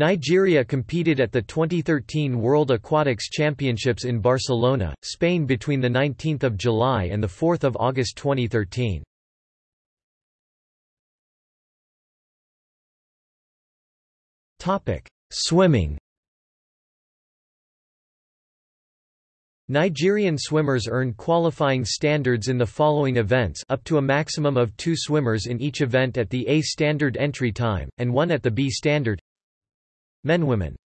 Nigeria competed at the 2013 World Aquatics Championships in Barcelona, Spain between 19 July and 4 August 2013. Swimming Nigerian swimmers earn qualifying standards in the following events up to a maximum of two swimmers in each event at the A standard entry time, and one at the B standard Men Women